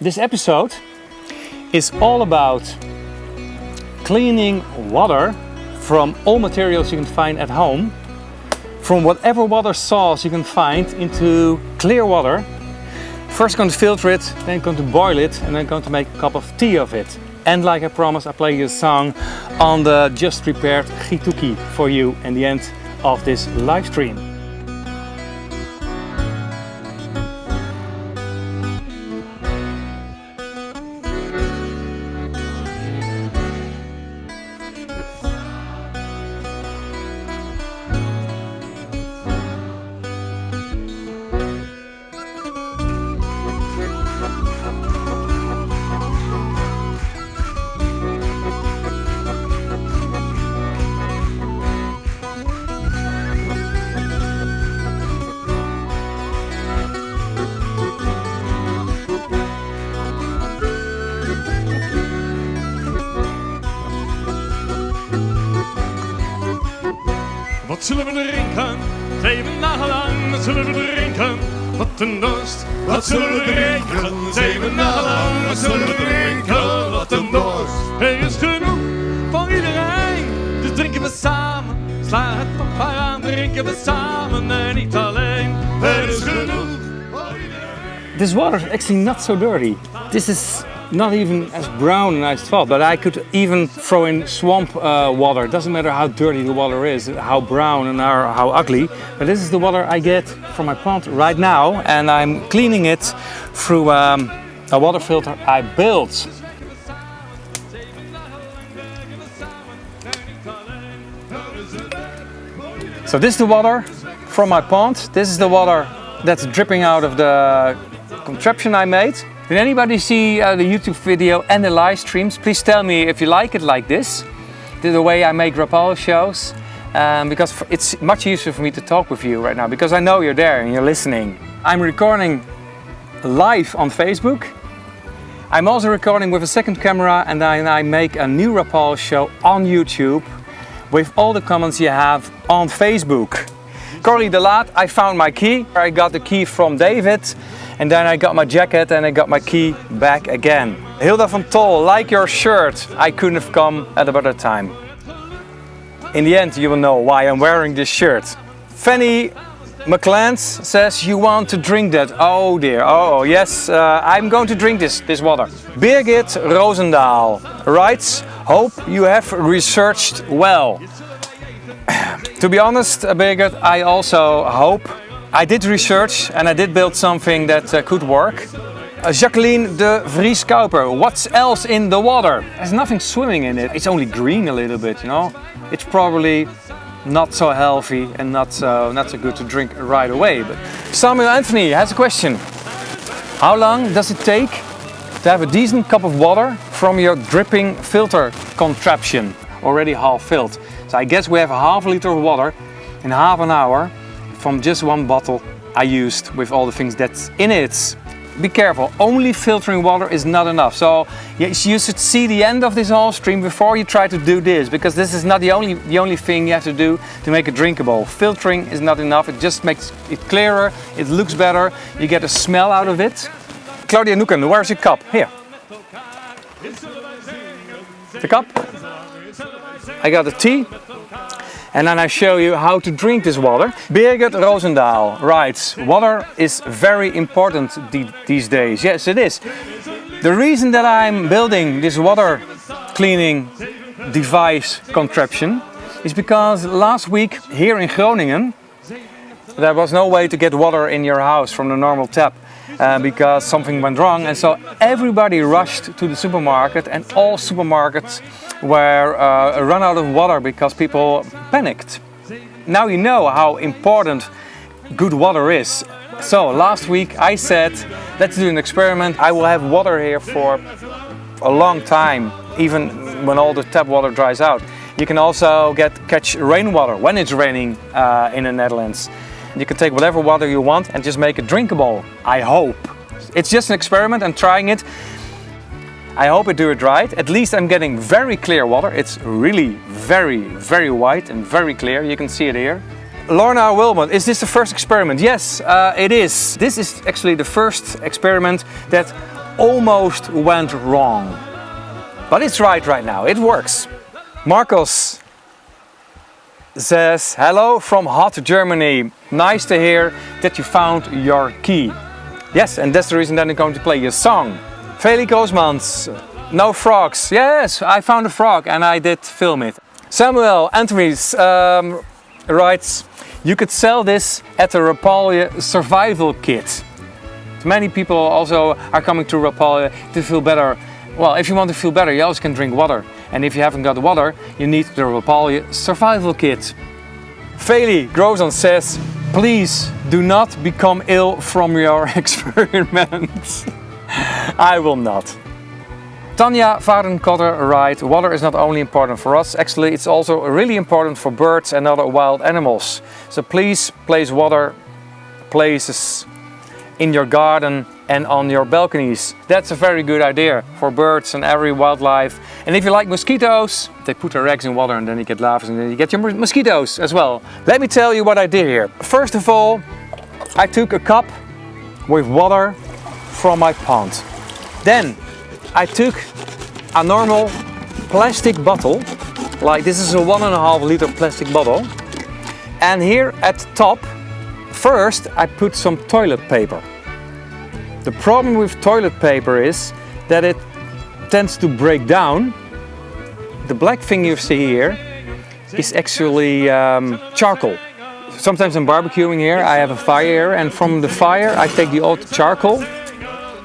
This episode is all about cleaning water from all materials you can find at home, from whatever water source you can find into clear water. First going to filter it, then going to boil it and then going to make a cup of tea of it. And like I promised, I play you a song on the just prepared Gituki for you in the end of this live stream. Een dorst. Wat zullen we drinken? Zeven dagen lang, wat zullen we drinken? Wat een dorst. Er is genoeg voor iedereen, dus drinken we samen. Sla het haar aan, drinken we samen en niet alleen. Er is genoeg voor iedereen. This water is actually not so dirty. This is not even as brown as I thought, but I could even throw in swamp uh, water. It doesn't matter how dirty the water is, how brown and how, how ugly, but this is the water I get from my pond right now, and I'm cleaning it through um, a water filter I built. So this is the water from my pond. This is the water that's dripping out of the contraption I made. Did anybody see uh, the YouTube video and the live streams? Please tell me if you like it like this, the way I make Rapalje shows, um, because it's much easier for me to talk with you right now because I know you're there and you're listening. I'm recording live on Facebook. I'm also recording with a second camera and then I make a new Rapalje show on YouTube with all the comments you have on Facebook. Corrie de Laat, I found my key. I got the key from David and then I got my jacket and I got my key back again. Hilda van Tol, like your shirt, I couldn't have come at a better time. In the end, you will know why I'm wearing this shirt. Fanny McClance says you want to drink that. Oh dear, oh yes, uh, I'm going to drink this, this water. Birgit Roosendaal writes, hope you have researched well. To be honest, uh, Birgit, I also hope I did research and I did build something that uh, could work. Uh, Jacqueline de Vries Kauper, what's else in the water? There's nothing swimming in it. It's only green a little bit, you know. It's probably not so healthy and not so, not so good to drink right away. But Samuel Anthony has a question. How long does it take to have a decent cup of water from your dripping filter contraption? Already half filled. So I guess we have half a half liter of water in half an hour from just one bottle I used with all the things that's in it. Be careful, only filtering water is not enough. So you should see the end of this whole stream before you try to do this, because this is not the only, the only thing you have to do to make it drinkable. Filtering is not enough, it just makes it clearer, it looks better, you get a smell out of it. Claudia Nuken, where's your cup? Here. The cup. I got a tea. And then I show you how to drink this water. Birgit Rosendahl writes, water is very important these days. Yes, it is. The reason that I'm building this water cleaning device contraption is because last week here in Groningen there was no way to get water in your house from the normal tap uh, because something went wrong and so everybody rushed to the supermarket and all supermarkets were uh, run out of water because people panicked. Now you know how important good water is. So last week I said, let's do an experiment. I will have water here for a long time, even when all the tap water dries out. You can also get catch rainwater when it's raining uh, in the Netherlands. You can take whatever water you want and just make it drinkable. I hope. It's just an experiment. I'm trying it. I hope I do it right. At least I'm getting very clear water. It's really very, very white and very clear. You can see it here. Lorna Wilmot, is this the first experiment? Yes, uh, it is. This is actually the first experiment that almost went wrong. But it's right right now, it works. Marcos says, hello from hot Germany. Nice to hear that you found your key. Yes, and that's the reason that I'm going to play your song. Feli Koosmans, no frogs. Yes, I found a frog and I did film it. Samuel Anthony's um, writes, you could sell this at the Rapalje survival kit. Many people also are coming to Rapalje to feel better. Well, if you want to feel better, you also can drink water. And if you haven't got water, you need the Rapalje survival kit. Feli Grozon says, please do not become ill from your experiments. I will not. Tanya Varenkotter writes, water is not only important for us, actually it's also really important for birds and other wild animals. So please place water places in your garden and on your balconies. That's a very good idea for birds and every wildlife. And if you like mosquitoes, they put their eggs in water and then you get larvae and then you get your mosquitoes as well. Let me tell you what I did here. First of all, I took a cup with water from my pond. Then I took a normal plastic bottle, like this is a one and a half liter plastic bottle. And here at the top, first I put some toilet paper. The problem with toilet paper is that it tends to break down. The black thing you see here is actually um, charcoal. Sometimes I'm barbecuing here, I have a fire and from the fire I take the old charcoal,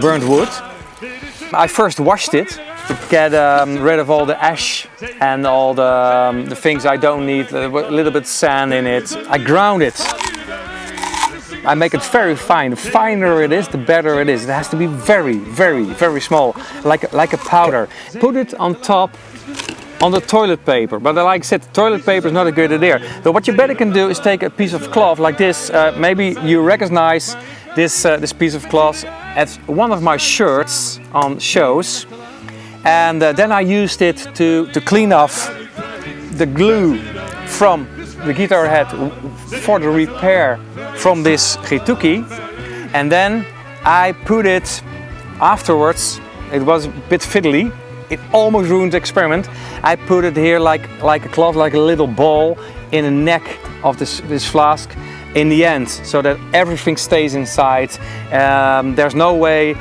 burnt wood. I first washed it to get um, rid of all the ash and all the, um, the things I don't need, a little bit sand in it. I ground it I make it very fine. The finer it is, the better it is. It has to be very, very, very small, like, like a powder. Put it on top on the toilet paper. But like I said, toilet paper is not a good idea. So what you better can do is take a piece of cloth like this. Uh, maybe you recognize this, uh, this piece of cloth as one of my shirts on shows. And uh, then I used it to, to clean off the glue from the guitar head for the repair from this Gituki and then I put it afterwards. It was a bit fiddly. It almost ruined the experiment. I put it here like like a cloth like a little ball in the neck of this this flask in the end so that everything stays inside. Um, there's no way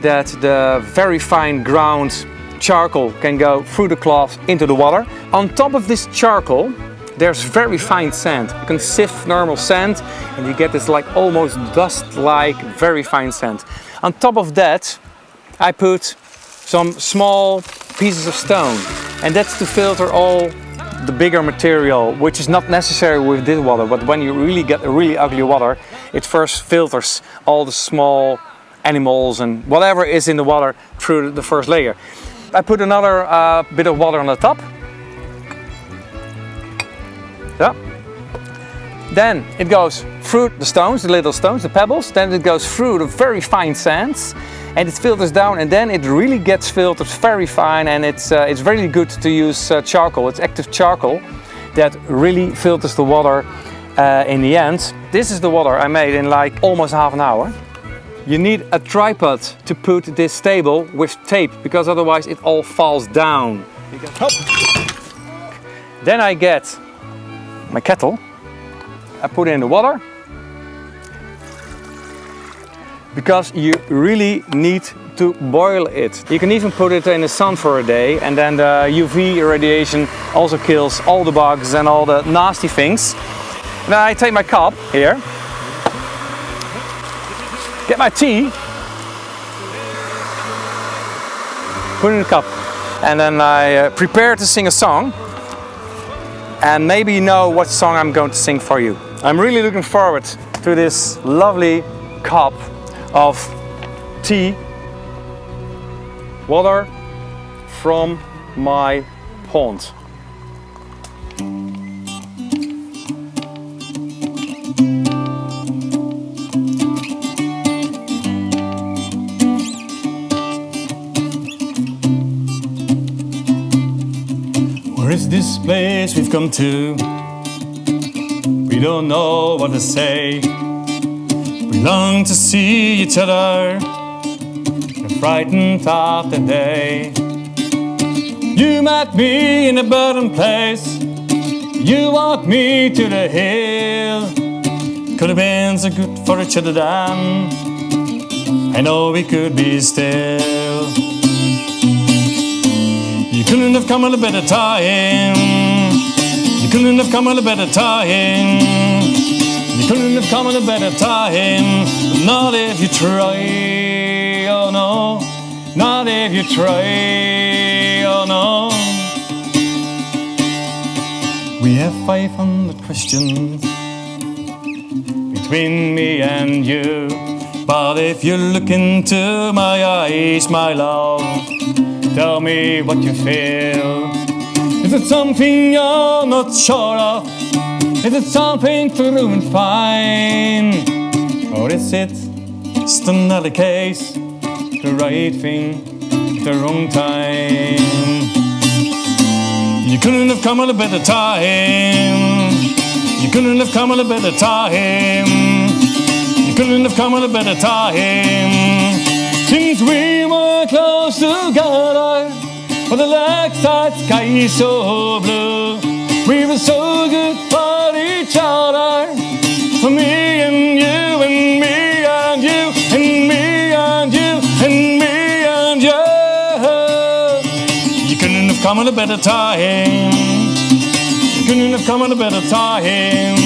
that the very fine ground charcoal can go through the cloth into the water. On top of this charcoal there's very fine sand. You can sift normal sand and you get this like almost dust-like very fine sand. On top of that, I put some small pieces of stone and that's to filter all the bigger material, which is not necessary with this water, but when you really get a really ugly water, it first filters all the small animals and whatever is in the water through the first layer. I put another uh, bit of water on the top yeah. Then it goes through the stones, the little stones, the pebbles, then it goes through the very fine sands and it filters down and then it really gets filtered very fine and it's, uh, it's really good to use uh, charcoal, it's active charcoal that really filters the water uh, in the end. This is the water I made in like almost half an hour. You need a tripod to put this table with tape because otherwise it all falls down. Then I get my kettle. I put in the water because you really need to boil it. You can even put it in the sun for a day and then the UV radiation also kills all the bugs and all the nasty things. Now I take my cup here, get my tea, put in the cup and then I uh, prepare to sing a song and maybe you know what song I'm going to sing for you. I'm really looking forward to this lovely cup of tea, water from my pond. This place we've come to? We don't know what to say. We long to see each other. frightened of the day. You met me in a burden place. You walked me to the hill. Could have been so good for each other then. I know we could be still. Have come at a better time. You couldn't have come at a better time. You couldn't have come at a better time. Not if you try. Oh no. Not if you try. Oh no. We have 500 questions between me and you. But if you look into my eyes, my love, tell me what you feel. Is it something you're not sure of? Is it something true and fine? Or is it just another case? The right thing, at the wrong time. You couldn't have come at a better time. You couldn't have come at a better time. You couldn't have come at a better time. Since we but the lakeside sky is so blue. We were so good for each other. For me and you and me and you and me and you and me and you. You couldn't have come at a better time. You couldn't have come at a better time.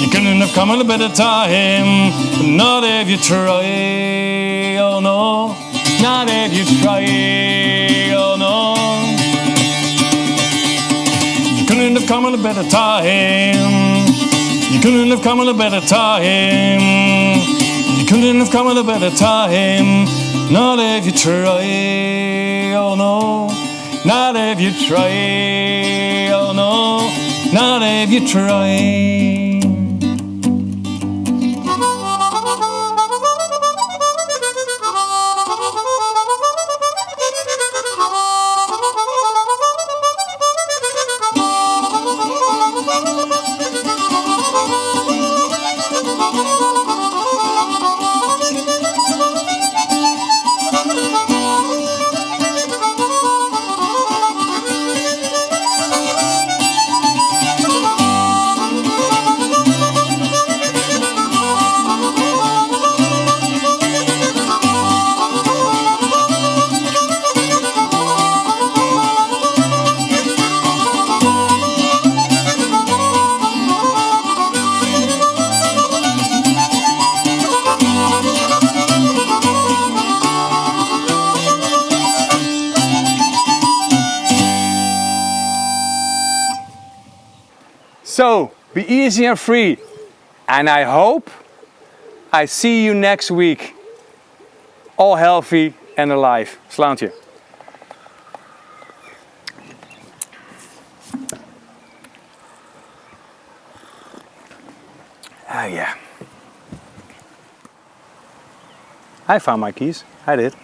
You couldn't have come at a better time. Not if you try. Oh no. Not if you try. Oh no. You couldn't have come at a better time. You couldn't have come at a better time. You couldn't have come at a better time. Not if you try. Oh no. Not if you try. Oh no. Not if you try. So, be easy and free. And I hope I see you next week. All healthy and alive. Slaantje. Ah, yeah. I found my keys. I did.